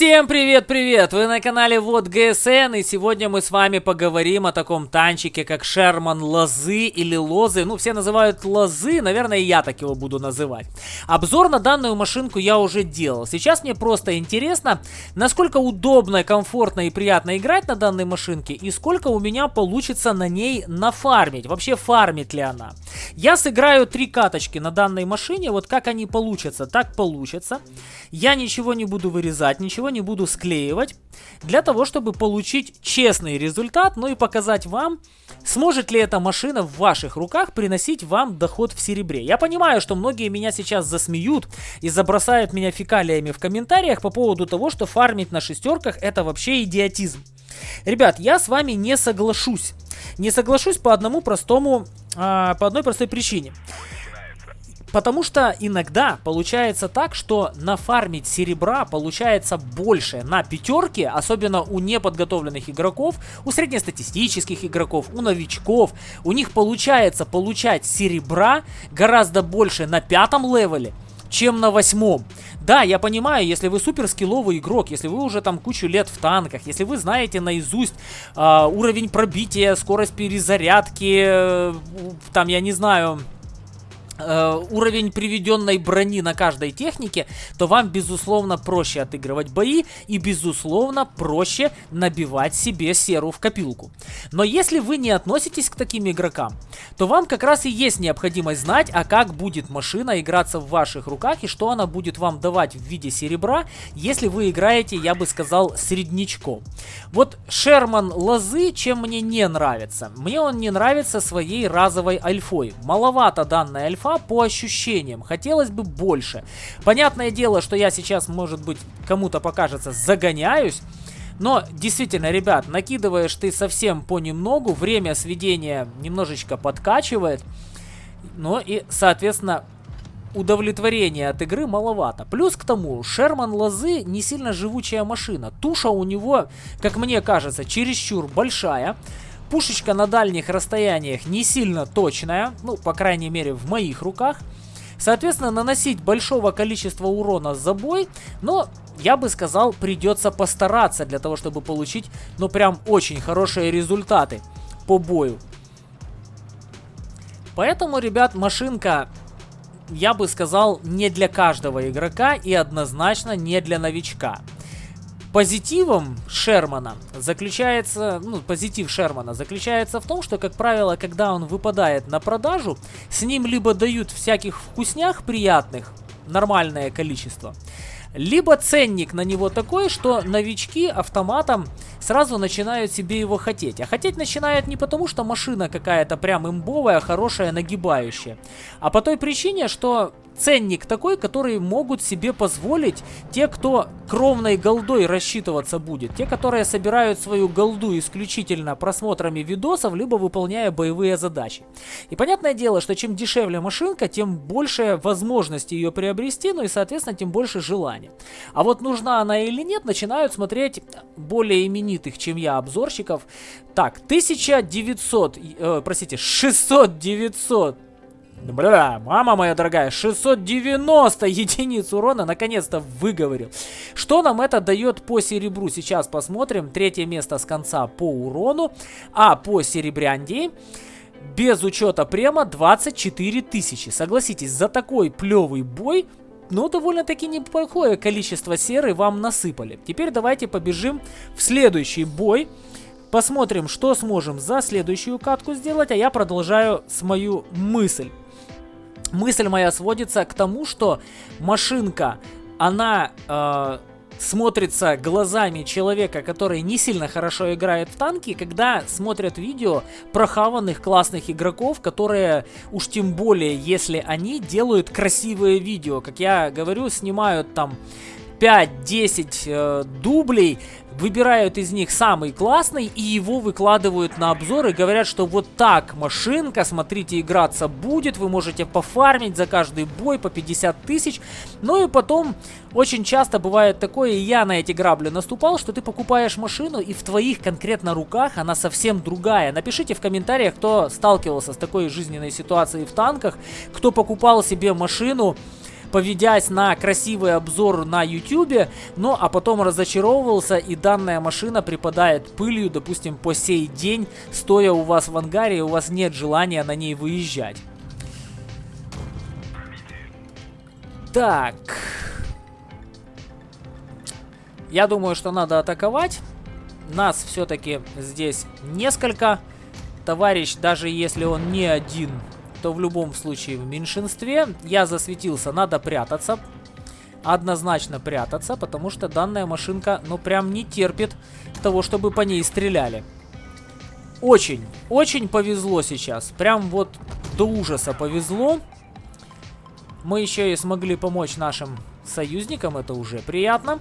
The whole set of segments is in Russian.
Всем привет-привет! Вы на канале Вот ГСН, и сегодня мы с вами поговорим о таком танчике, как Шерман Лозы или Лозы. Ну, все называют Лозы, наверное, я так его буду называть. Обзор на данную машинку я уже делал. Сейчас мне просто интересно, насколько удобно, комфортно и приятно играть на данной машинке, и сколько у меня получится на ней нафармить. Вообще, фармит ли она? Я сыграю три каточки на данной машине, вот как они получатся, так получится. Я ничего не буду вырезать, ничего не буду склеивать, для того, чтобы получить честный результат, ну и показать вам, сможет ли эта машина в ваших руках приносить вам доход в серебре. Я понимаю, что многие меня сейчас засмеют и забросают меня фекалиями в комментариях по поводу того, что фармить на шестерках это вообще идиотизм. Ребят, я с вами не соглашусь. Не соглашусь по одному простому, а, по одной простой причине. Потому что иногда получается так, что нафармить серебра получается больше на пятерке, особенно у неподготовленных игроков, у среднестатистических игроков, у новичков. У них получается получать серебра гораздо больше на пятом левеле, чем на восьмом. Да, я понимаю, если вы супер скилловый игрок, если вы уже там кучу лет в танках, если вы знаете наизусть э, уровень пробития, скорость перезарядки, э, там, я не знаю, Э, уровень приведенной брони на каждой технике, то вам, безусловно, проще отыгрывать бои и, безусловно, проще набивать себе серу в копилку. Но если вы не относитесь к таким игрокам, то вам как раз и есть необходимость знать, а как будет машина играться в ваших руках и что она будет вам давать в виде серебра, если вы играете, я бы сказал, среднячком. Вот Шерман Лозы, чем мне не нравится? Мне он не нравится своей разовой альфой. Маловато данная альфа, инфа по ощущениям. Хотелось бы больше. Понятное дело, что я сейчас, может быть, кому-то покажется, загоняюсь. Но действительно, ребят, накидываешь ты совсем понемногу, время сведения немножечко подкачивает. Ну и, соответственно, удовлетворения от игры маловато. Плюс к тому, Шерман Лозы не сильно живучая машина. Туша у него, как мне кажется, чересчур большая. Пушечка на дальних расстояниях не сильно точная, ну, по крайней мере, в моих руках. Соответственно, наносить большого количества урона за бой, но, я бы сказал, придется постараться для того, чтобы получить, ну, прям очень хорошие результаты по бою. Поэтому, ребят, машинка, я бы сказал, не для каждого игрока и однозначно не для новичка. Позитивом Шермана заключается, ну, позитив Шермана заключается в том, что, как правило, когда он выпадает на продажу, с ним либо дают всяких вкуснях приятных, нормальное количество, либо ценник на него такой, что новички автоматом сразу начинают себе его хотеть. А хотеть начинают не потому, что машина какая-то прям имбовая, хорошая, нагибающая, а по той причине, что ценник такой, который могут себе позволить те, кто кровной голдой рассчитываться будет. Те, которые собирают свою голду исключительно просмотрами видосов, либо выполняя боевые задачи. И понятное дело, что чем дешевле машинка, тем больше возможности ее приобрести, ну и, соответственно, тем больше желания. А вот нужна она или нет, начинают смотреть более именитых, чем я, обзорщиков. Так, 1900, э, простите, 600-900 Бля, мама моя дорогая, 690 единиц урона наконец-то выговорил. Что нам это дает по серебру? Сейчас посмотрим. Третье место с конца по урону. А по серебряндии без учета према 24 тысячи. Согласитесь, за такой плевый бой ну, довольно-таки неплохое количество серы вам насыпали. Теперь давайте побежим в следующий бой. Посмотрим, что сможем за следующую катку сделать, а я продолжаю с мою мысль. Мысль моя сводится к тому, что машинка, она э, смотрится глазами человека, который не сильно хорошо играет в танки, когда смотрят видео прохаванных классных игроков, которые уж тем более, если они делают красивые видео, как я говорю, снимают там 5-10 э, дублей, выбирают из них самый классный и его выкладывают на обзор и говорят, что вот так машинка, смотрите, играться будет, вы можете пофармить за каждый бой по 50 тысяч. Ну и потом очень часто бывает такое, и я на эти грабли наступал, что ты покупаешь машину и в твоих конкретно руках она совсем другая. Напишите в комментариях, кто сталкивался с такой жизненной ситуацией в танках, кто покупал себе машину, поведясь на красивый обзор на YouTube, но а потом разочаровывался и данная машина припадает пылью, допустим, по сей день, стоя у вас в ангаре, у вас нет желания на ней выезжать. Так. Я думаю, что надо атаковать. Нас все-таки здесь несколько. Товарищ, даже если он не один, то в любом случае в меньшинстве. Я засветился, надо прятаться. Однозначно прятаться, потому что данная машинка, ну, прям не терпит того, чтобы по ней стреляли. Очень, очень повезло сейчас. Прям вот до ужаса повезло. Мы еще и смогли помочь нашим союзникам, это уже приятно.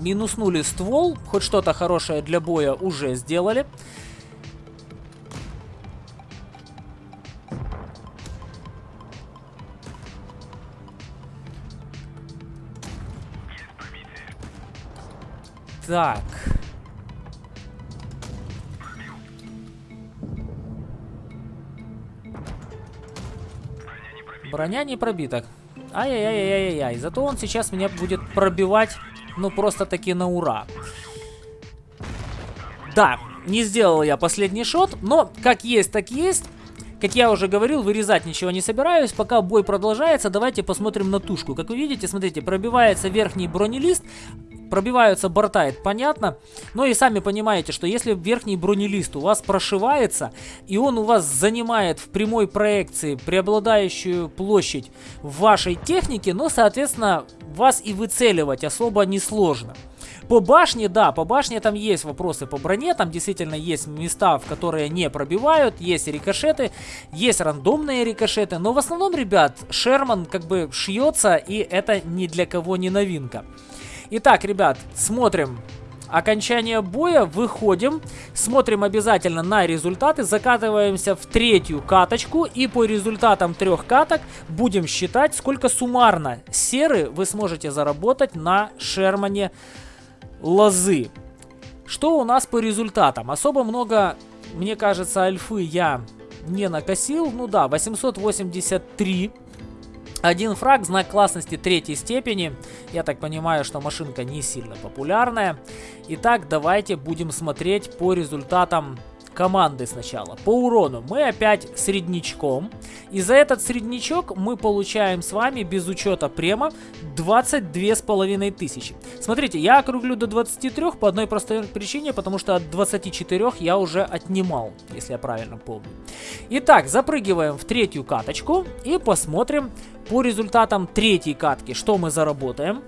Минуснули ствол, хоть что-то хорошее для боя уже сделали. Так. Броня не пробита. Ай-яй-яй-яй-яй. Зато он сейчас меня будет пробивать, ну, просто-таки на ура. Да, не сделал я последний шот, но как есть, так есть. Как я уже говорил, вырезать ничего не собираюсь. Пока бой продолжается, давайте посмотрим на тушку. Как вы видите, смотрите, пробивается верхний бронелист, пробиваются борта, это понятно. Но и сами понимаете, что если верхний бронелист у вас прошивается, и он у вас занимает в прямой проекции преобладающую площадь в вашей технике, ну, соответственно, вас и выцеливать особо несложно. По башне, да, по башне там есть вопросы по броне, там действительно есть места, в которые не пробивают, есть рикошеты, есть рандомные рикошеты, но в основном, ребят, Шерман как бы шьется, и это ни для кого не новинка. Итак, ребят, смотрим окончание боя, выходим, смотрим обязательно на результаты, закатываемся в третью каточку и по результатам трех каток будем считать, сколько суммарно серы вы сможете заработать на Шермане лозы. Что у нас по результатам? Особо много, мне кажется, альфы я не накосил. Ну да, 883 один фраг, знак классности третьей степени. Я так понимаю, что машинка не сильно популярная. Итак, давайте будем смотреть по результатам команды сначала. По урону мы опять среднячком. И за этот среднячок мы получаем с вами без учета према 22 с половиной тысячи. Смотрите, я округлю до 23 по одной простой причине, потому что от 24 я уже отнимал, если я правильно помню. Итак, запрыгиваем в третью каточку и посмотрим по результатам третьей катки, что мы заработаем.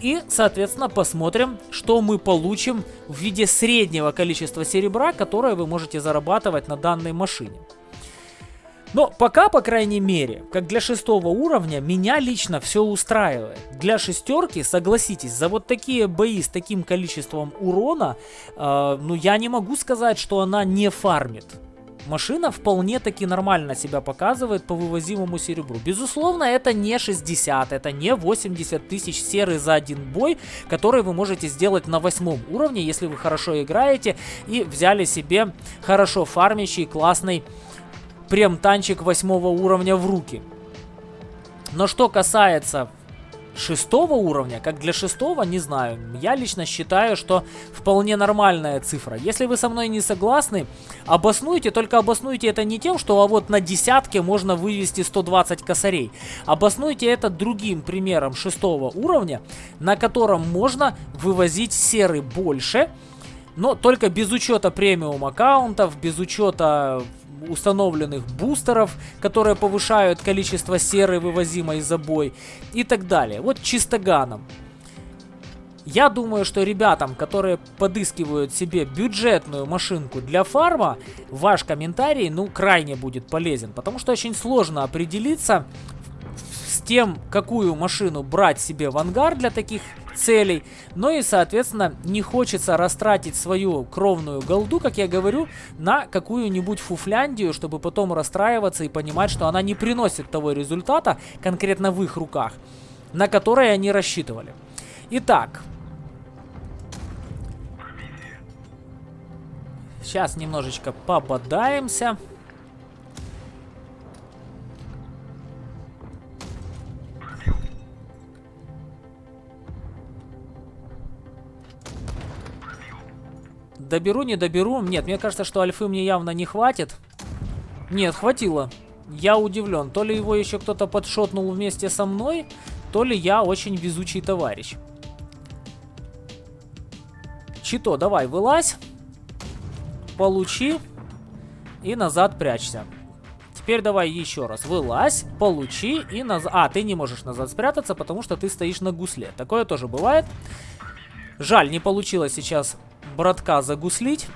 И, соответственно, посмотрим, что мы получим в виде среднего количества серебра, которое вы можете зарабатывать на данной машине. Но пока, по крайней мере, как для шестого уровня, меня лично все устраивает. Для шестерки, согласитесь, за вот такие бои с таким количеством урона, э, ну я не могу сказать, что она не фармит машина вполне таки нормально себя показывает по вывозимому серебру. Безусловно, это не 60, это не 80 тысяч серы за один бой, который вы можете сделать на восьмом уровне, если вы хорошо играете и взяли себе хорошо фармящий классный прем-танчик восьмого уровня в руки. Но что касается шестого уровня, как для шестого, не знаю. Я лично считаю, что вполне нормальная цифра. Если вы со мной не согласны, обоснуйте, только обоснуйте это не тем, что а вот на десятке можно вывести 120 косарей. Обоснуйте это другим примером шестого уровня, на котором можно вывозить серы больше, но только без учета премиум аккаунтов, без учета установленных бустеров, которые повышают количество серы, вывозимой за бой и так далее. Вот чистоганом. Я думаю, что ребятам, которые подыскивают себе бюджетную машинку для фарма, ваш комментарий, ну, крайне будет полезен, потому что очень сложно определиться тем, какую машину брать себе в ангар для таких целей. Но и, соответственно, не хочется растратить свою кровную голду, как я говорю, на какую-нибудь фуфляндию, чтобы потом расстраиваться и понимать, что она не приносит того результата конкретно в их руках, на который они рассчитывали. Итак. Сейчас немножечко пободаемся. Доберу, не доберу. Нет, мне кажется, что альфы мне явно не хватит. Нет, хватило. Я удивлен. То ли его еще кто-то подшотнул вместе со мной, то ли я очень везучий товарищ. Чито, давай, вылазь. Получи. И назад прячься. Теперь давай еще раз. Вылазь, получи и назад... А, ты не можешь назад спрятаться, потому что ты стоишь на гусле. Такое тоже бывает. Жаль, не получилось сейчас братка загуслить.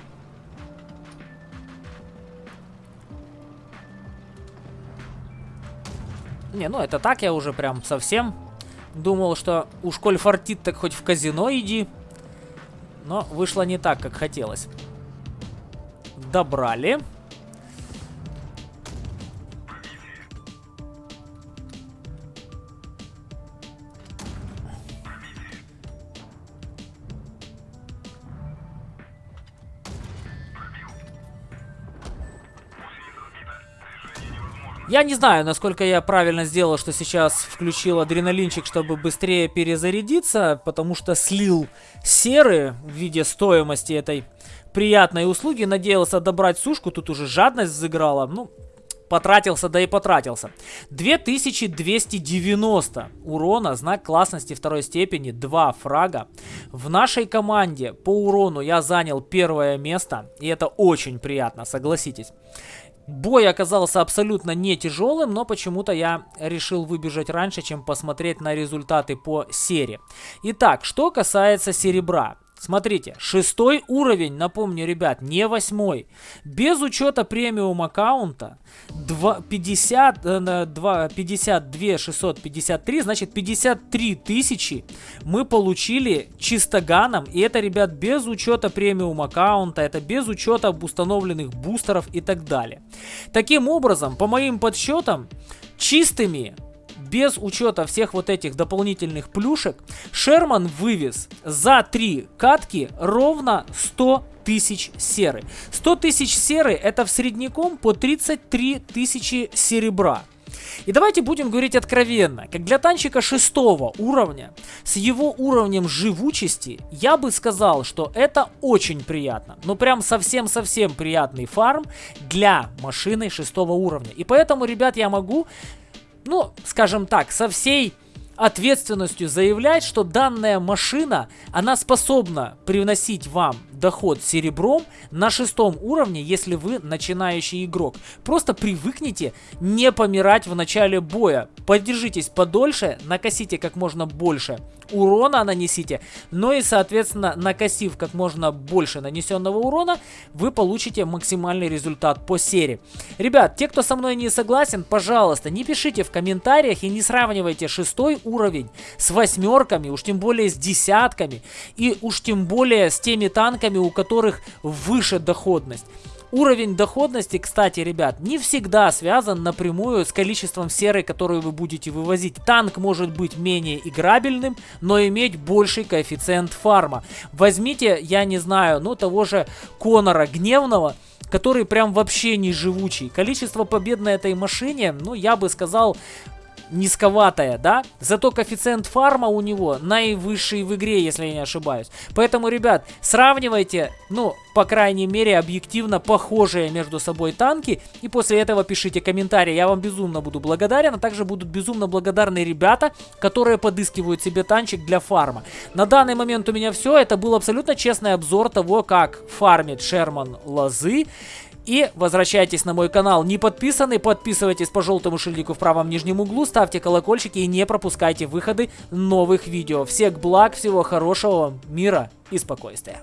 Не, ну это так, я уже прям совсем думал, что уж коль фартит, так хоть в казино иди. Но вышло не так, как хотелось. Добрали. Я не знаю, насколько я правильно сделал, что сейчас включил адреналинчик, чтобы быстрее перезарядиться, потому что слил серы в виде стоимости этой приятной услуги. Надеялся добрать сушку, тут уже жадность заиграла. Ну, потратился, да и потратился. 2290 урона, знак классности второй степени, 2 фрага. В нашей команде по урону я занял первое место, и это очень приятно, согласитесь. Бой оказался абсолютно не тяжелым, но почему-то я решил выбежать раньше, чем посмотреть на результаты по серии. Итак, что касается серебра. Смотрите, шестой уровень, напомню, ребят, не восьмой. Без учета премиум аккаунта 2, 50, 2, 52 653, значит 53 тысячи мы получили чистоганом. И это, ребят, без учета премиум аккаунта, это без учета установленных бустеров и так далее. Таким образом, по моим подсчетам, чистыми без учета всех вот этих дополнительных плюшек, Шерман вывез за три катки ровно 100 тысяч серы. 100 тысяч серы это в средняком по 33 тысячи серебра. И давайте будем говорить откровенно, как для танчика шестого уровня, с его уровнем живучести, я бы сказал, что это очень приятно. Ну прям совсем-совсем приятный фарм для машины шестого уровня. И поэтому, ребят, я могу ну, скажем так, со всей ответственностью заявлять, что данная машина, она способна привносить вам доход серебром на шестом уровне, если вы начинающий игрок. Просто привыкните не помирать в начале боя. Подержитесь подольше, накосите как можно больше урона нанесите, но и, соответственно, накосив как можно больше нанесенного урона, вы получите максимальный результат по серии. Ребят, те, кто со мной не согласен, пожалуйста, не пишите в комментариях и не сравнивайте шестой уровень с восьмерками, уж тем более с десятками, и уж тем более с теми танками, у которых выше доходность. Уровень доходности, кстати, ребят, не всегда связан напрямую с количеством серы, которую вы будете вывозить. Танк может быть менее играбельным, но иметь больший коэффициент фарма. Возьмите, я не знаю, ну того же Конора Гневного, который прям вообще не живучий. Количество побед на этой машине, ну я бы сказал, низковатая, да? Зато коэффициент фарма у него наивысший в игре, если я не ошибаюсь. Поэтому, ребят, сравнивайте, ну, по крайней мере, объективно похожие между собой танки. И после этого пишите комментарии. Я вам безумно буду благодарен. А также будут безумно благодарны ребята, которые подыскивают себе танчик для фарма. На данный момент у меня все. Это был абсолютно честный обзор того, как фармит Шерман лозы. И возвращайтесь на мой канал не подписаны, подписывайтесь по желтому шильдику в правом нижнем углу, ставьте колокольчики и не пропускайте выходы новых видео. Всех благ, всего хорошего вам, мира и спокойствия.